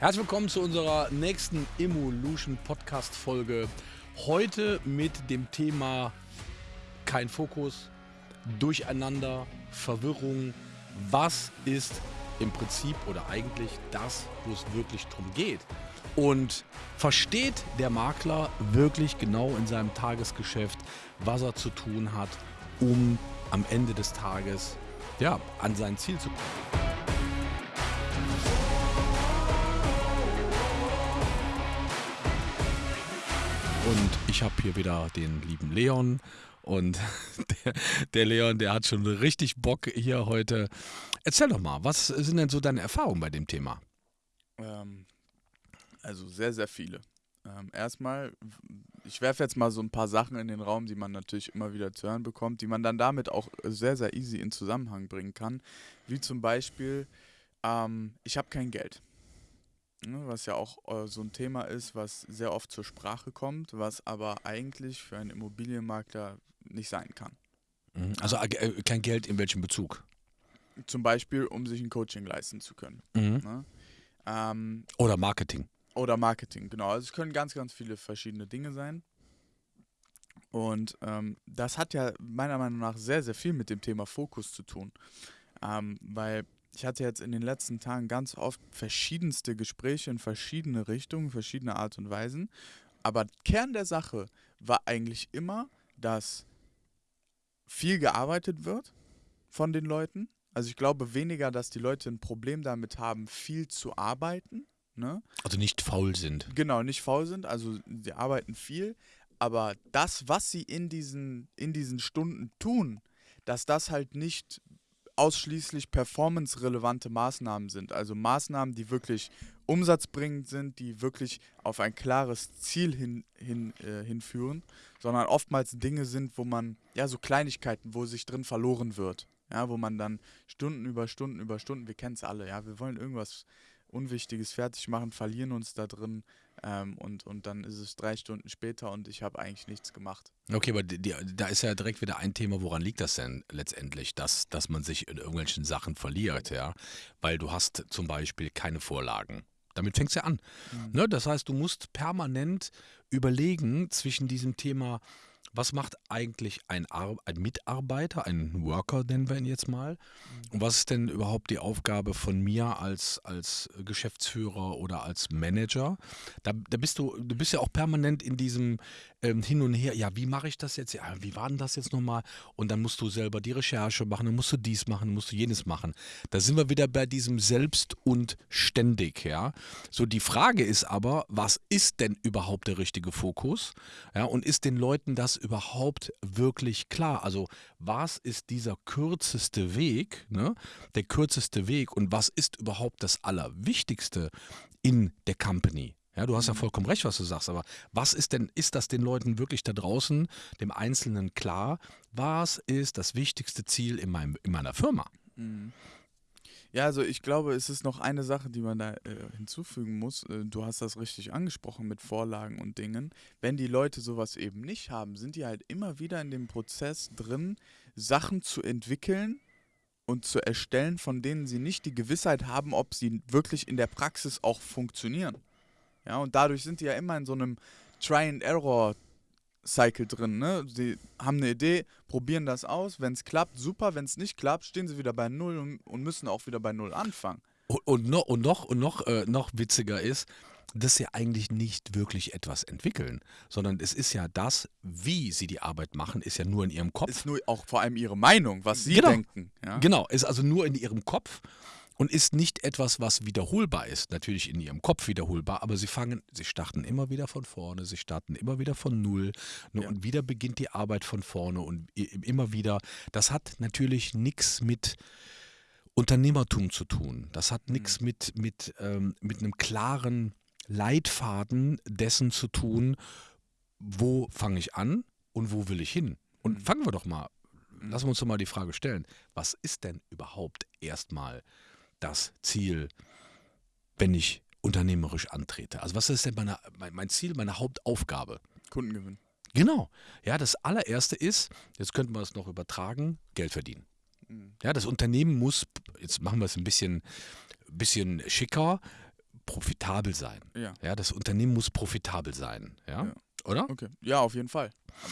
Herzlich willkommen zu unserer nächsten Evolution Podcast Folge. Heute mit dem Thema kein Fokus, Durcheinander, Verwirrung. Was ist im Prinzip oder eigentlich das, wo es wirklich drum geht? Und versteht der Makler wirklich genau in seinem Tagesgeschäft, was er zu tun hat, um am Ende des Tages ja, an sein Ziel zu kommen? Und ich habe hier wieder den lieben Leon. Und der, der, Leon, der hat schon richtig Bock hier heute. Erzähl doch mal, was sind denn so deine Erfahrungen bei dem Thema? Ähm, also sehr, sehr viele. Ähm, erstmal, ich werfe jetzt mal so ein paar Sachen in den Raum, die man natürlich immer wieder zu hören bekommt, die man dann damit auch sehr, sehr easy in Zusammenhang bringen kann. Wie zum Beispiel, ähm, ich habe kein Geld. Ne, was ja auch äh, so ein Thema ist, was sehr oft zur Sprache kommt, was aber eigentlich für einen Immobilienmakler nicht sein kann. Mhm. Also äh, kein Geld in welchem Bezug? Zum Beispiel, um sich ein Coaching leisten zu können. Mhm. Ne? Ähm, oder Marketing. Oder Marketing, genau. Also es können ganz, ganz viele verschiedene Dinge sein. Und ähm, das hat ja meiner Meinung nach sehr, sehr viel mit dem Thema Fokus zu tun. Ähm, weil ich hatte jetzt in den letzten Tagen ganz oft verschiedenste Gespräche in verschiedene Richtungen, verschiedene Art und Weisen. Aber Kern der Sache war eigentlich immer, dass viel gearbeitet wird von den Leuten. Also ich glaube weniger, dass die Leute ein Problem damit haben, viel zu arbeiten. Ne? Also nicht faul sind. Genau, nicht faul sind. Also sie arbeiten viel. Aber das, was sie in diesen, in diesen Stunden tun, dass das halt nicht ausschließlich performance-relevante Maßnahmen sind. Also Maßnahmen, die wirklich umsatzbringend sind, die wirklich auf ein klares Ziel hin, hin, äh, hinführen, sondern oftmals Dinge sind, wo man, ja, so Kleinigkeiten, wo sich drin verloren wird. Ja, wo man dann Stunden über Stunden über Stunden, wir kennen es alle, ja, wir wollen irgendwas Unwichtiges fertig machen, verlieren uns da drin ähm, und, und dann ist es drei Stunden später und ich habe eigentlich nichts gemacht. Okay, aber die, da ist ja direkt wieder ein Thema, woran liegt das denn letztendlich, dass, dass man sich in irgendwelchen Sachen verliert, ja? Weil du hast zum Beispiel keine Vorlagen. Damit fängt es ja an. Mhm. Ne? Das heißt, du musst permanent überlegen zwischen diesem Thema, was macht eigentlich ein, Ar ein Mitarbeiter, ein Worker, nennen wir ihn jetzt mal? Mhm. Und was ist denn überhaupt die Aufgabe von mir als, als Geschäftsführer oder als Manager? Da, da bist du, du bist ja auch permanent in diesem ähm, Hin und Her. Ja, wie mache ich das jetzt? Ja, wie war denn das jetzt nochmal? Und dann musst du selber die Recherche machen, dann musst du dies machen, dann musst du jenes machen. Da sind wir wieder bei diesem Selbst und ständig, ja. So, die Frage ist aber, was ist denn überhaupt der richtige Fokus? Ja, und ist den Leuten das überhaupt wirklich klar? Also was ist dieser kürzeste Weg, ne? der kürzeste Weg und was ist überhaupt das Allerwichtigste in der Company? Ja, du hast ja mhm. vollkommen recht, was du sagst, aber was ist denn, ist das den Leuten wirklich da draußen, dem Einzelnen klar? Was ist das wichtigste Ziel in, meinem, in meiner Firma? Mhm. Ja, also ich glaube, es ist noch eine Sache, die man da äh, hinzufügen muss. Äh, du hast das richtig angesprochen mit Vorlagen und Dingen. Wenn die Leute sowas eben nicht haben, sind die halt immer wieder in dem Prozess drin, Sachen zu entwickeln und zu erstellen, von denen sie nicht die Gewissheit haben, ob sie wirklich in der Praxis auch funktionieren. Ja, und dadurch sind die ja immer in so einem Try and Error Cycle drin. Ne? Sie haben eine Idee, probieren das aus. Wenn es klappt, super. Wenn es nicht klappt, stehen sie wieder bei Null und, und, müssen auch wieder bei Null anfangen. Und, und noch, und noch, und noch, äh, noch witziger ist, dass sie eigentlich nicht wirklich etwas entwickeln, sondern es ist ja das, wie sie die Arbeit machen, ist ja nur in ihrem Kopf. Ist nur auch vor allem ihre Meinung, was sie genau. denken. Ja? Genau, ist also nur in ihrem Kopf und ist nicht etwas, was wiederholbar ist. Natürlich in ihrem Kopf wiederholbar, aber sie fangen, sie starten immer wieder von vorne, sie starten immer wieder von Null ne, ja. und wieder beginnt die Arbeit von vorne und immer wieder. Das hat natürlich nichts mit Unternehmertum zu tun. Das hat nichts mhm. mit, mit, ähm, mit einem klaren Leitfaden dessen zu tun, wo fange ich an und wo will ich hin. Und mhm. fangen wir doch mal, mhm. lassen wir uns doch mal die Frage stellen, was ist denn überhaupt erstmal das Ziel, wenn ich unternehmerisch antrete? Also was ist denn meine, mein Ziel, meine Hauptaufgabe? Kundengewinn. Genau. Ja, das allererste ist, jetzt könnten wir es noch übertragen, Geld verdienen. Mhm. Ja, das Unternehmen muss, jetzt machen wir es ein bisschen, bisschen schicker, profitabel sein. Ja. Ja, das Unternehmen muss profitabel sein. Ja, Ja. Oder? Okay. Ja, auf jeden Fall.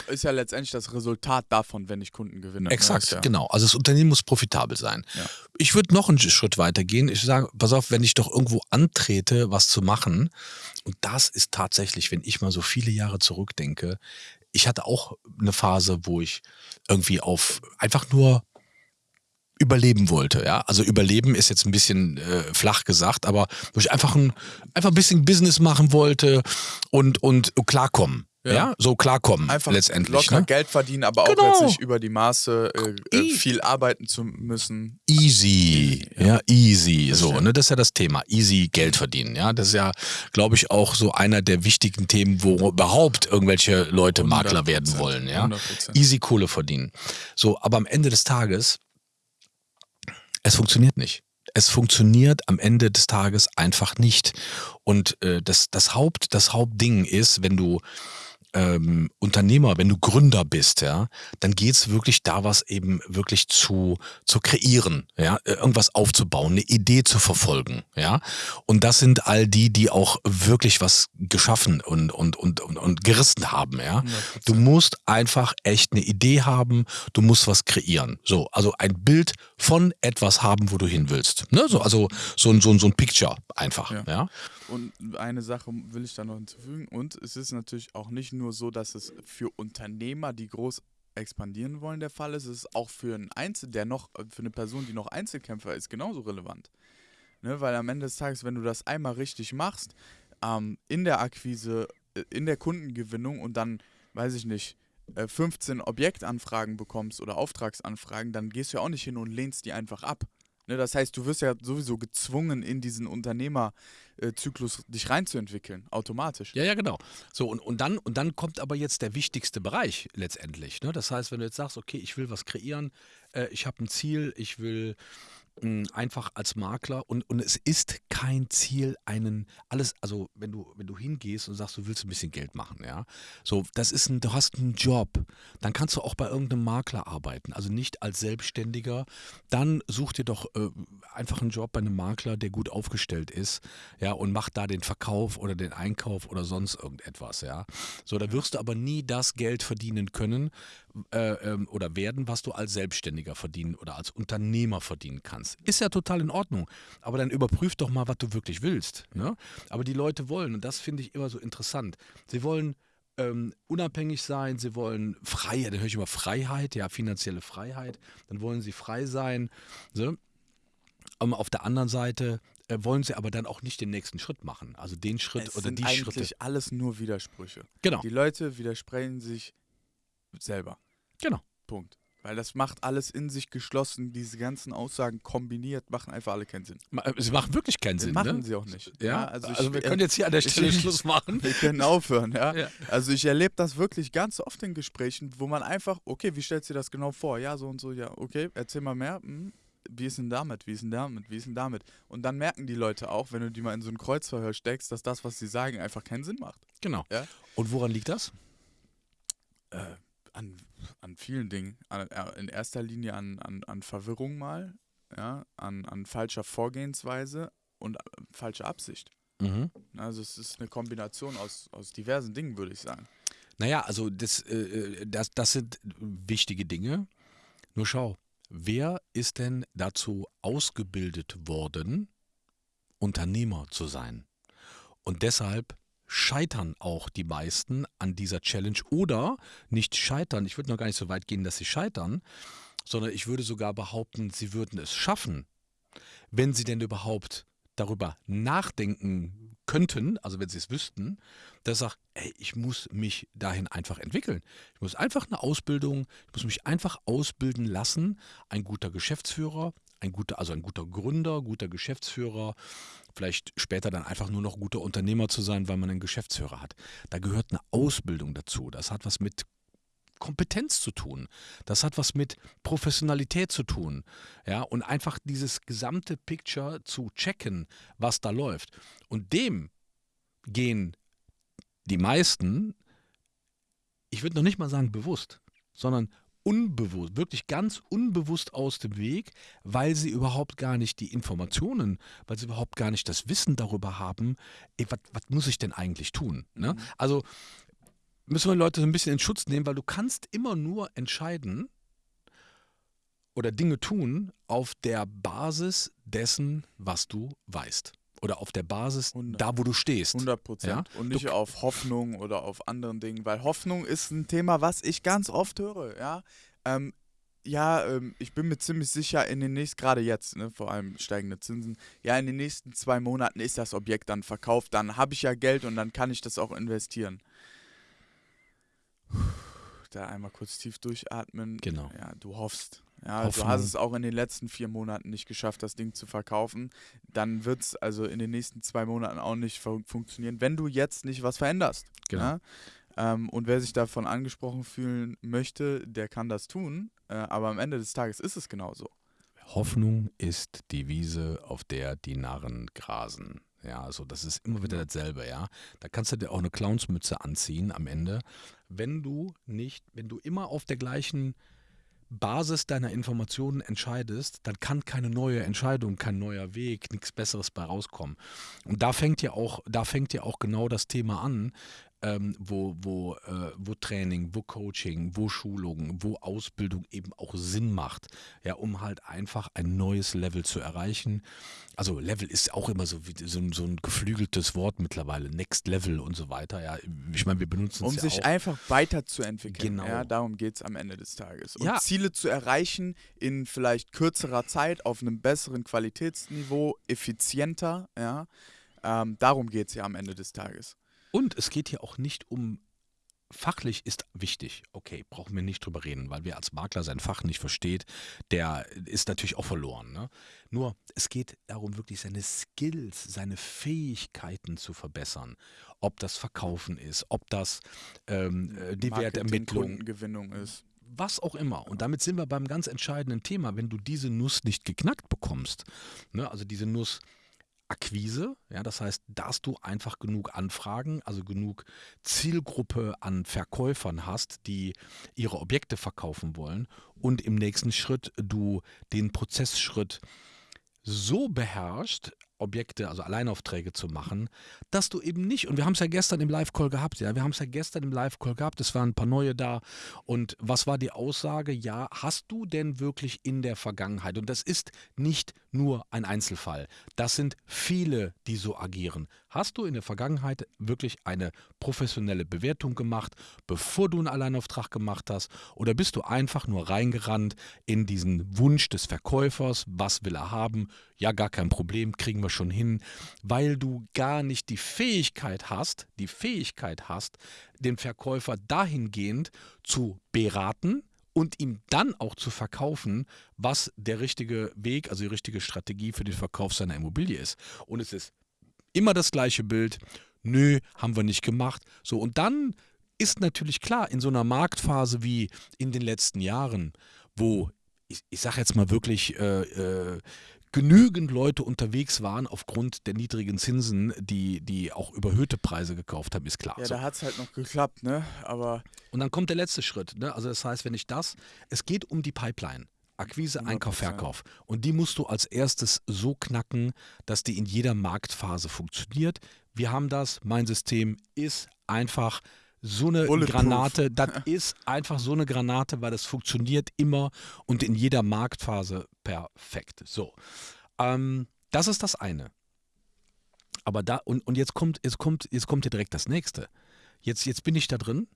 Ist ja letztendlich das Resultat davon, wenn ich Kunden gewinne. Exakt, ja. genau. Also das Unternehmen muss profitabel sein. Ja. Ich würde noch einen Schritt weiter gehen. Ich sage, pass auf, wenn ich doch irgendwo antrete, was zu machen, und das ist tatsächlich, wenn ich mal so viele Jahre zurückdenke, ich hatte auch eine Phase, wo ich irgendwie auf einfach nur überleben wollte, ja. Also überleben ist jetzt ein bisschen äh, flach gesagt, aber wo ich einfach ein, einfach ein bisschen Business machen wollte und, und klarkommen. Ja. Ja. so klarkommen Einfach letztendlich. locker Ne? Geld verdienen, aber auch Genau. jetzt nicht über die Maße äh, äh, viel arbeiten zu müssen. Easy, ja, easy, so, stimmt. ne, das ist ja das Thema, easy Geld verdienen, ja, das ist ja, glaube ich, auch so einer der wichtigen Themen, wo überhaupt irgendwelche Leute Makler werden 100%, wollen, ja, 100%. easy Kohle verdienen. So, aber am Ende des Tages, es funktioniert nicht. Es funktioniert am Ende des Tages einfach nicht. Und äh, das, das, Haupt, das Hauptding ist, wenn du ähm, Unternehmer, wenn du Gründer bist, ja, dann geht's wirklich da, was eben wirklich zu, zu kreieren, ja, äh, irgendwas aufzubauen, eine Idee zu verfolgen, ja. Und das sind all die, die auch wirklich was geschaffen und, und, und, und, und gerissen haben, ja. Du musst einfach echt eine Idee haben, du musst was kreieren. So, also ein Bild von etwas haben, wo du hin willst. Ne? So, also so ein, so ein, so ein Picture einfach, Ja. ja. Und eine Sache will ich da noch hinzufügen. Und es ist natürlich auch nicht nur so, dass es für Unternehmer, die groß expandieren wollen, der Fall ist. Es ist auch für einen Einzel, der noch, für eine Person, die noch Einzelkämpfer ist, genauso relevant. Ne? Weil am Ende des Tages, wenn du das einmal richtig machst, ähm, in der Akquise, äh, in der Kundengewinnung und dann, weiß ich nicht, äh, 15 Objektanfragen bekommst oder Auftragsanfragen, dann gehst du ja auch nicht hin und lehnst die einfach ab. Ne, das heißt, du wirst ja sowieso gezwungen, in diesen Unternehmerzyklus dich reinzuentwickeln, automatisch. Ja, ja, genau. So, und, und, dann, und dann kommt aber jetzt der wichtigste Bereich letztendlich. Ne? Das heißt, wenn du jetzt sagst, okay, ich will was kreieren, äh, ich habe ein Ziel, ich will einfach als Makler und, und es ist kein Ziel, einen, alles, also wenn du, wenn du hingehst und sagst, du willst ein bisschen Geld machen, ja, so, das ist ein, du hast einen Job, dann kannst du auch bei irgendeinem Makler arbeiten, also nicht als Selbstständiger, dann such dir doch äh, einfach einen Job bei einem Makler, der gut aufgestellt ist, ja, und mach da den Verkauf oder den Einkauf oder sonst irgendetwas, ja. So, da wirst du aber nie das Geld verdienen können äh, ähm, oder werden, was du als Selbstständiger verdienen oder als Unternehmer verdienen kannst. Ist ja total in Ordnung, aber dann überprüf doch mal, was du wirklich willst. Ne? Aber die Leute wollen, und das finde ich immer so interessant, sie wollen ähm, unabhängig sein, sie wollen Freiheit, dann höre ich immer Freiheit, ja, finanzielle Freiheit, dann wollen sie frei sein. So. Um, auf der anderen Seite äh, wollen sie aber dann auch nicht den nächsten Schritt machen. Also den Schritt Es oder sind die eigentlich Schritte. alles nur Widersprüche. Genau, Die Leute widersprechen sich selber. Genau. Punkt. Weil das macht alles in sich geschlossen. Diese ganzen Aussagen kombiniert machen einfach alle keinen Sinn. Sie machen wirklich keinen Sinn. machen ne? sie auch nicht. Ja, also, also, ich, wir können jetzt hier an der ich- Stelle Schluss machen. Wir können aufhören, ja. Ja. Also ich erlebe das wirklich ganz oft in Gesprächen, wo man einfach, okay, wie stellst du dir das genau vor? Ja, so und so, ja, okay, erzähl mal mehr. Hm, wie ist denn damit? Wie ist denn damit? Wie ist denn damit? Und dann merken die Leute auch, wenn du die mal in so ein Kreuzverhör steckst, dass das, was sie sagen, einfach keinen Sinn macht. Genau. Ja. Und woran liegt das? Äh, an, an vielen Dingen. An, äh, in erster Linie an, an, an Verwirrung mal, ja, an, an falscher Vorgehensweise und äh, falscher Absicht. Mhm. Also es ist eine Kombination aus, aus diversen Dingen, würde ich sagen. Naja, also das, äh, das, das sind wichtige Dinge. Nur schau, wer ist denn dazu ausgebildet worden, Unternehmer zu sein? Und deshalb scheitern auch die meisten an dieser Challenge oder nicht scheitern. Ich würde noch gar nicht so weit gehen, dass sie scheitern, sondern ich würde sogar behaupten, sie würden es schaffen, wenn sie denn überhaupt darüber nachdenken könnten, also wenn sie es wüssten, dass sagt, ey, ich muss mich dahin einfach entwickeln. Ich muss einfach eine Ausbildung, ich muss mich einfach ausbilden lassen, ein guter Geschäftsführer, ein guter, also ein guter Gründer, guter Geschäftsführer, vielleicht später dann einfach nur noch guter Unternehmer zu sein, weil man einen Geschäftsführer hat. Da gehört eine Ausbildung dazu. Das hat was mit Kompetenz zu tun. Das hat was mit Professionalität zu tun. Ja, und einfach dieses gesamte Picture zu checken, was da läuft. Und dem gehen die meisten, ich würde noch nicht mal sagen bewusst, sondern unbewusst, wirklich ganz unbewusst aus dem Weg, weil sie überhaupt gar nicht die Informationen, weil sie überhaupt gar nicht das Wissen darüber haben, was muss ich denn eigentlich tun? Ne? Mhm. Also müssen wir Leute so ein bisschen in Schutz nehmen, weil du kannst immer nur entscheiden oder Dinge tun auf der Basis dessen, was du weißt oder auf der Basis 100. da, wo du stehst. 100 Prozent. Ja? Und nicht du, auf Hoffnung oder auf anderen Dingen, weil Hoffnung ist ein Thema, was ich ganz oft höre. Ja, ähm, ja ähm, ich bin mir ziemlich sicher, in den nächsten, gerade jetzt, ne, vor allem steigende Zinsen, ja, in den nächsten zwei Monaten ist das Objekt dann verkauft, dann habe ich ja Geld und dann kann ich das auch investieren. Da einmal kurz tief durchatmen. Genau. Ja, du hoffst. Ja, Hoffnung. du hast es auch in den letzten vier Monaten nicht geschafft, das Ding zu verkaufen. Dann wird es also in den nächsten zwei Monaten auch nicht fun funktionieren, wenn du jetzt nicht was veränderst. Genau. Ja? Ähm, und wer sich davon angesprochen fühlen möchte, der kann das tun. Äh, aber am Ende des Tages ist es genauso. Hoffnung ist die Wiese, auf der die Narren grasen. Ja, also das ist immer wieder dasselbe, ja. Da kannst du dir auch eine Clownsmütze anziehen am Ende. Wenn du nicht, wenn du immer auf der gleichen Basis deiner Informationen entscheidest, dann kann keine neue Entscheidung, kein neuer Weg, nichts Besseres bei rauskommen. Und da fängt ja auch, da fängt ja auch genau das Thema an, ähm, wo, wo, äh, wo Training, wo Coaching, wo Schulung, wo Ausbildung eben auch Sinn macht, ja, um halt einfach ein neues Level zu erreichen. Also Level ist auch immer so, wie, so, so ein geflügeltes Wort mittlerweile, Next Level und so weiter. Ja, ich meine, wir benutzen es Um ja sich auch. einfach weiterzuentwickeln. Genau. Ja, darum geht es am Ende des Tages. Und Ja. Ziele zu erreichen in vielleicht kürzerer Zeit, auf einem besseren Qualitätsniveau, effizienter, ja. Ähm, darum geht es ja am Ende des Tages. Und es geht hier auch nicht um Fachlich ist wichtig, okay, brauchen wir nicht drüber reden, weil wer als Makler sein Fach nicht versteht, der ist natürlich auch verloren. Ne? Nur es geht darum, wirklich seine Skills, seine Fähigkeiten zu verbessern. Ob das Verkaufen ist, ob das ähm, äh, die Wertermittlung, Gewinnung ist. Was auch immer. Und damit sind wir beim ganz entscheidenden Thema. Wenn du diese Nuss nicht geknackt bekommst, ne, also diese Nuss Akquise, ja, das heißt, dass du einfach genug Anfragen, also genug Zielgruppe an Verkäufern hast, die ihre Objekte verkaufen wollen und im nächsten Schritt du den Prozessschritt so beherrscht, Objekte, also Alleinaufträge zu machen, dass du eben nicht, und wir haben es ja gestern im Live-Call gehabt, ja, wir haben es ja gestern im Live-Call gehabt, es waren ein paar neue da. Und was war die Aussage? Ja, hast du denn wirklich in der Vergangenheit, und das ist nicht nur ein Einzelfall, das sind viele, die so agieren. Hast du in der Vergangenheit wirklich eine professionelle Bewertung gemacht, bevor du einen Alleinauftrag gemacht hast? Oder bist du einfach nur reingerannt in diesen Wunsch des Verkäufers? Was will er haben? Ja, gar kein Problem, kriegen wir schon hin, weil du gar nicht die Fähigkeit hast, die Fähigkeit hast, den Verkäufer dahingehend zu beraten, und ihm dann auch zu verkaufen, was der richtige Weg, also die richtige Strategie für den Verkauf seiner Immobilie ist. Und es ist immer das gleiche Bild. Nö, haben wir nicht gemacht. So, und dann ist natürlich klar, in so einer Marktphase wie in den letzten Jahren, wo ich, ich sage jetzt mal wirklich äh, äh, genügend Leute unterwegs waren aufgrund der niedrigen Zinsen, die, die auch überhöhte Preise gekauft haben, ist klar. Ja, so. da hat es halt noch geklappt, ne? Aber. Und dann kommt der letzte Schritt, ne? Also das heißt, wenn ich das, es geht um die Pipeline. Akquise, Einkauf, Verkauf. Und die musst du als erstes so knacken, dass die in jeder Marktphase funktioniert. Wir haben das, mein System ist einfach so eine Granate, das ist einfach so eine Granate, weil das funktioniert immer und in jeder Marktphase perfekt. So, ähm, das ist das eine. Aber da, und, und jetzt kommt, jetzt kommt, jetzt kommt hier direkt das nächste. Jetzt, jetzt bin ich da drin,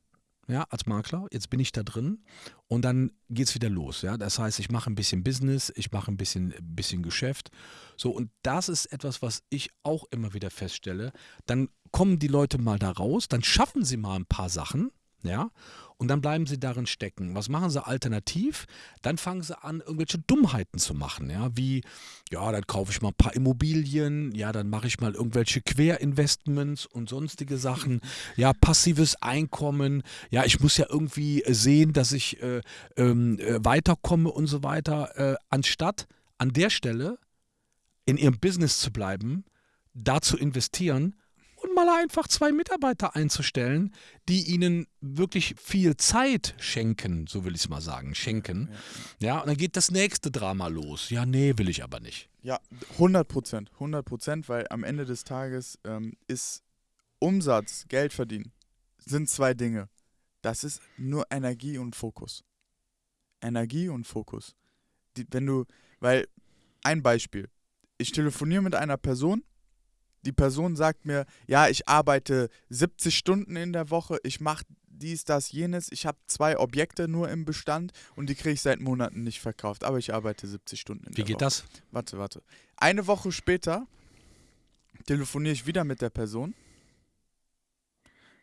ja, als Makler, jetzt bin ich da drin und dann geht es wieder los. Ja? Das heißt, ich mache ein bisschen Business, ich mache ein bisschen, bisschen Geschäft. So, und das ist etwas, was ich auch immer wieder feststelle. Dann kommen die Leute mal da raus, dann schaffen sie mal ein paar Sachen, ja, und dann bleiben sie darin stecken. Was machen sie alternativ? Dann fangen sie an, irgendwelche Dummheiten zu machen, ja, wie, ja, dann kaufe ich mal ein paar Immobilien, ja, dann mache ich mal irgendwelche Querinvestments und sonstige Sachen, ja, passives Einkommen, ja, ich muss ja irgendwie sehen, dass ich äh, ähm, äh, weiterkomme und so weiter, äh, anstatt an der Stelle in ihrem Business zu bleiben, da zu investieren und mal einfach zwei Mitarbeiter einzustellen, die ihnen wirklich viel Zeit schenken, so will ich es mal sagen, schenken. Ja, ja, und dann geht das nächste Drama los. Ja, nee, will ich aber nicht. Ja, 100 Prozent, 100 Prozent, weil am Ende des Tages ähm, ist Umsatz, Geld verdienen, sind zwei Dinge. Das ist nur Energie und Fokus. Energie und Fokus. Die, wenn du, weil, ein Beispiel. Ich telefoniere mit einer Person, die Person sagt mir, ja, ich arbeite 70 Stunden in der Woche, ich mache dies, das, jenes, ich habe zwei Objekte nur im Bestand und die kriege ich seit Monaten nicht verkauft, aber ich arbeite 70 Stunden in Wie der geht Woche. das? Warte, warte. Eine Woche später telefoniere ich wieder mit der Person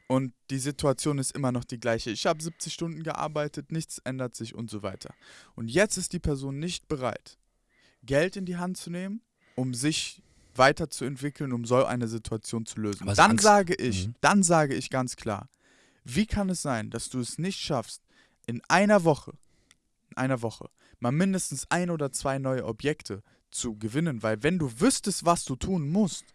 und die Situation ist immer noch die gleiche. Ich habe 70 Stunden gearbeitet, nichts ändert sich und so weiter. Und jetzt ist die Person nicht bereit, Geld in die Hand zu nehmen, um sich weiterzuentwickeln, um so eine Situation zu lösen. Dann Angst- sage ich, Mhm. dann sage ich ganz klar, wie kann es sein, dass du es nicht schaffst, in einer Woche, in einer Woche, mal mindestens ein oder zwei neue Objekte zu gewinnen, weil wenn du wüsstest, was du tun musst,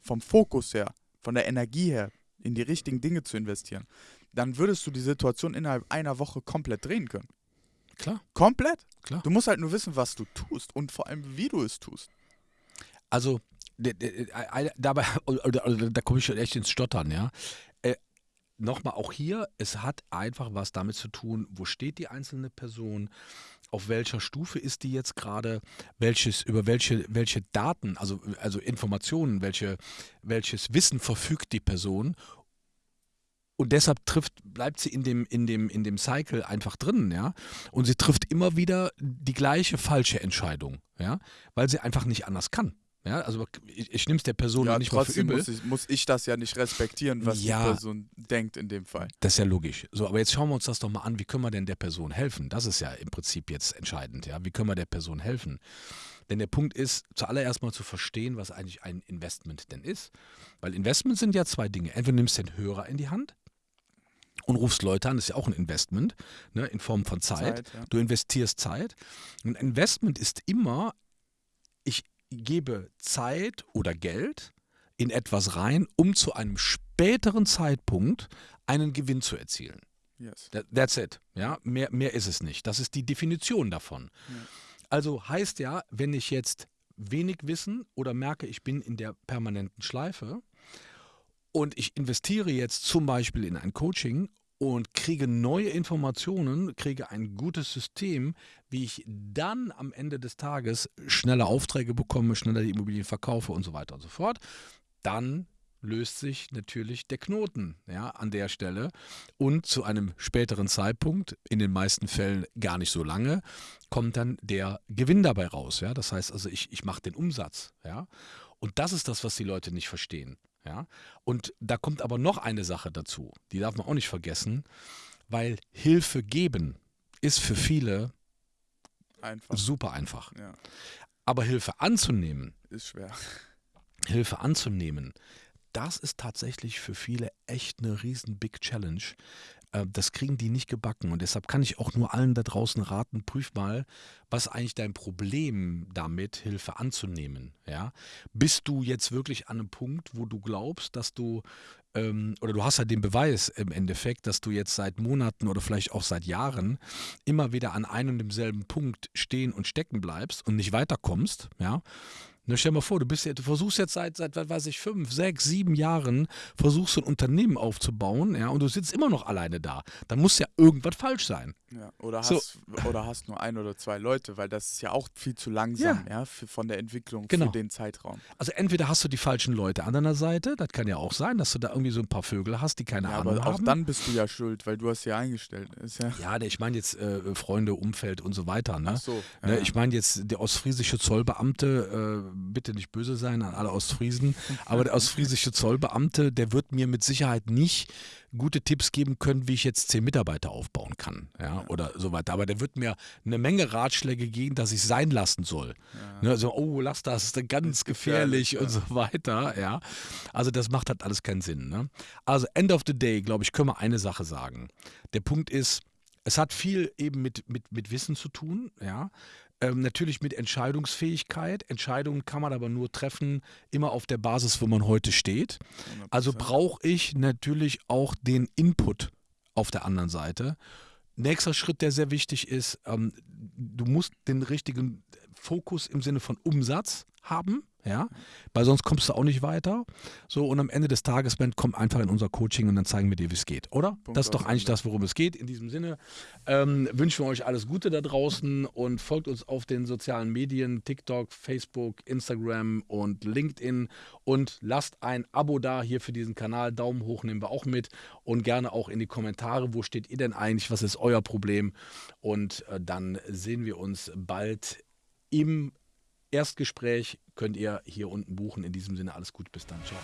vom Fokus her, von der Energie her, in die richtigen Dinge zu investieren, dann würdest du die Situation innerhalb einer Woche komplett drehen können. Klar, Komplett. klar. Du musst halt nur wissen, was du tust und vor allem, wie du es tust. Also, dabei, oder, oder, da komme ich schon echt ins Stottern, ja. Äh, Nochmal, auch hier, es hat einfach was damit zu tun, wo steht die einzelne Person, auf welcher Stufe ist die jetzt gerade, welches, über welche, welche Daten, also, also Informationen, welche, welches Wissen verfügt die Person und deshalb trifft, bleibt sie in dem, in, dem, in dem Cycle einfach drin, ja. Und sie trifft immer wieder die gleiche falsche Entscheidung, ja, weil sie einfach nicht anders kann. Ja, also ich, ich nehme es der Person ja, nicht mal für übel. muss ich, muss ich das ja nicht respektieren, was Ja. die Person denkt in dem Fall. Das ist ja logisch. So, aber jetzt schauen wir uns das doch mal an. Wie können wir denn der Person helfen? Das ist ja im Prinzip jetzt entscheidend. Ja, wie können wir der Person helfen? Denn der Punkt ist, zuallererst mal zu verstehen, was eigentlich ein Investment denn ist. Weil Investments sind ja zwei Dinge. Entweder nimmst du den Hörer in die Hand und rufst Leute an, das ist ja auch ein Investment, ne, in Form von Zeit. Zeit, ja. Du investierst Zeit. Und Investment ist immer, ich gebe Zeit oder Geld in etwas rein, um zu einem späteren Zeitpunkt einen Gewinn zu erzielen. Yes. That- That's it. Ja, mehr, mehr ist es nicht. Das ist die Definition davon. Also heißt ja, wenn ich jetzt wenig Wissen oder merke, ich bin in der permanenten Schleife und ich investiere jetzt zum Beispiel in ein Coaching und kriege neue Informationen, kriege ein gutes System, wie ich dann am Ende des Tages schneller Aufträge bekomme, schneller die Immobilien verkaufe und so weiter und so fort, dann löst sich natürlich der Knoten ja, an der Stelle und zu einem späteren Zeitpunkt, in den meisten Fällen gar nicht so lange, kommt dann der Gewinn dabei raus. Ja? Das heißt also, ich, ich mache den Umsatz. Ja? Und das ist das, was die Leute nicht verstehen. Ja? Und da kommt aber noch eine Sache dazu, die darf man auch nicht vergessen, weil Hilfe geben ist für viele Einfach. super einfach. Ja, Aber Hilfe anzunehmen, ist schwer. Hilfe anzunehmen, das ist tatsächlich für viele echt eine riesen Big Challenge. Äh, Das kriegen die nicht gebacken und deshalb kann ich auch nur allen da draußen raten, prüf mal, was eigentlich dein Problem damit, Hilfe anzunehmen. Ja? Bist du jetzt wirklich an einem Punkt, wo du glaubst, dass du, ähm, oder du hast ja den Beweis im Endeffekt, dass du jetzt seit Monaten oder vielleicht auch seit Jahren immer wieder an einem und demselben Punkt stehen und stecken bleibst und nicht weiterkommst, ja, Ne, stell dir mal vor, du, bist, ja- du versuchst jetzt seit, seit, was weiß ich, fünf, sechs, sieben Jahren, versuchst ein Unternehmen aufzubauen, ja, und du sitzt immer noch alleine da. Dann muss ja irgendwas falsch sein. Ja, oder, So. hast, oder hast nur ein oder zwei Leute, weil das ist ja auch viel zu langsam, ja, für, von der Entwicklung Genau. für den Zeitraum. Also entweder hast du die falschen Leute an deiner Seite, das kann ja auch sein, dass du da irgendwie so ein paar Vögel hast, die keine Ja, Ahnung aber auch haben. dann bist du ja schuld, weil du hast ja eingestellt. Ist ja, ja, der- ich meine jetzt äh, Freunde, Umfeld und so weiter. Ne? Ach so. Ne, ja. Ich meine jetzt, der ostfriesische Zollbeamte, äh, bitte nicht böse sein an alle Ostfriesen, aber der ostfriesische Zollbeamte, der wird mir mit Sicherheit nicht gute Tipps geben können, wie ich jetzt zehn Mitarbeiter aufbauen kann, ja, oder so weiter. Aber der wird mir eine Menge Ratschläge geben, dass ich sein lassen soll. Ne, so, oh, lass das, ist ganz gefährlich, gefährlich, und so weiter, ja. Also das macht halt alles keinen Sinn. Ne? Also end of the day, glaube ich, können wir eine Sache sagen. Der Punkt ist, es hat viel eben mit, mit, mit Wissen zu tun, ja. Ähm, natürlich mit Entscheidungsfähigkeit. Entscheidungen kann man aber nur treffen, immer auf der Basis, wo man heute steht. 100%. Also brauche ich natürlich auch den Input auf der anderen Seite. Nächster Schritt, der sehr wichtig ist, ähm, du musst den richtigen Fokus im Sinne von Umsatz haben. Ja, weil sonst kommst du auch nicht weiter. So, und am Ende des Tages, Ben, komm einfach in unser Coaching und dann zeigen wir dir, wie es geht, oder? Punkt das ist doch eigentlich das, worum es geht. In diesem Sinne ähm, wünschen wir euch alles Gute da draußen und folgt uns auf den sozialen Medien, TikTok, Facebook, Instagram und LinkedIn und lasst ein Abo da hier für diesen Kanal. Daumen hoch nehmen wir auch mit und gerne auch in die Kommentare, wo steht ihr denn eigentlich, was ist euer Problem? Und äh, dann sehen wir uns bald im Erstgespräch könnt ihr hier unten buchen. In diesem Sinne alles gut, bis dann. Ciao.